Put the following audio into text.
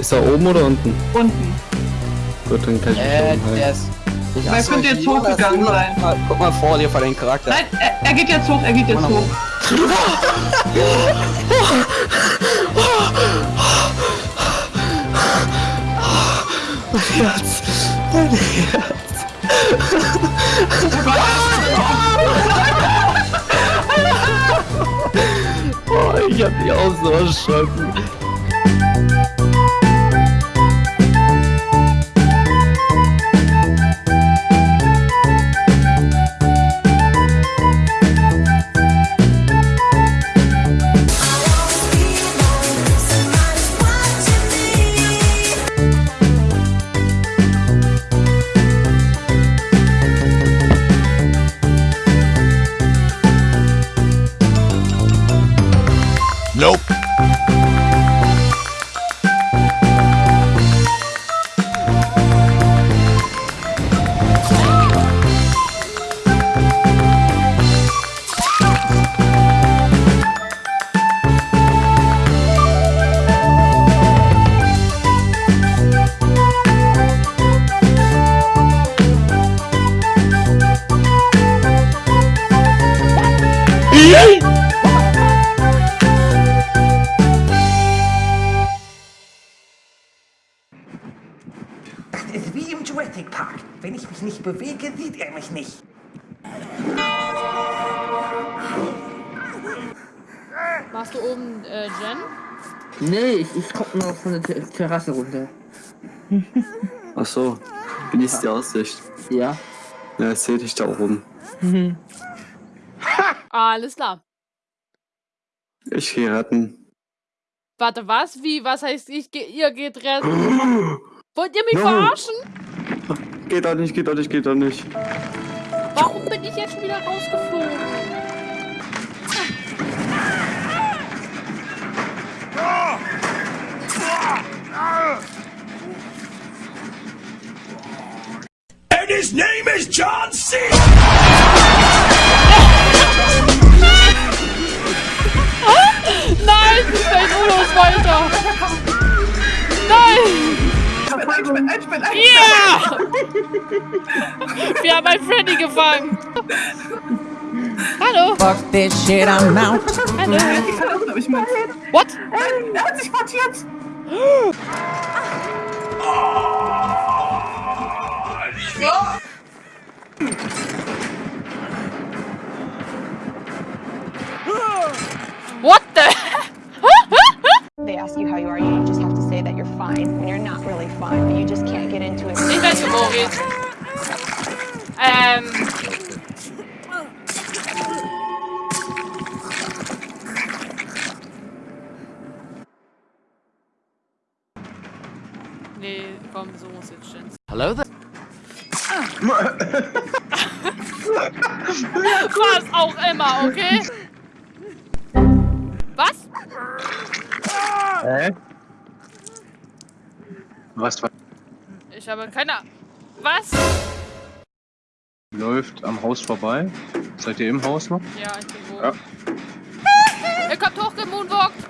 Ist er oben oder unten? Unten. Gut, dann kann ich mich Äh, umhalten. der ist. Wer könnte jetzt hochgegangen sein? Mal, guck mal vor dir vor den Charakter. Nein, er, er geht jetzt hoch, er geht jetzt hoch. Mein Herz! Mein Herz! Oh, ich hab mich auch so erschrocken. Nope. Yeah! Jurassic Park. Wenn ich mich nicht bewege, sieht er mich nicht. Machst du oben äh, Jen? Nee, ich, ich guck nur von der Ter Terrasse runter. Ach so. Genießt die Aussicht. Ja. Ja, ich seh dich da oben. Alles klar. Ich geh retten. Warte, was? Wie? Was heißt ich ge ihr geht retten? Wollt ihr mich No. verarschen? Geht doch nicht, geht doch nicht, geht doch nicht. Warum bin ich jetzt schon wieder rausgeflogen? And his name is John C. Nein, es fällt Ulos weiter. Nein! Einsperren, einsperren, einsperren. Yeah! Wir haben einen Freddy gefangen. Hallo. Fuck this shit, I'm out. Hallo. Ich mit. What? Nein, er hat sich portiert. What the? Geht's. Ähm. Nee, komm, so muss jetzt Jens. Hello there. Was auch immer, okay? Was? Hä? Was Ich habe keine. Was? läuft am Haus vorbei? Seid ihr im Haus noch? Ja, ich bin wo. Ja. Er kommt hochgemoonwalkt.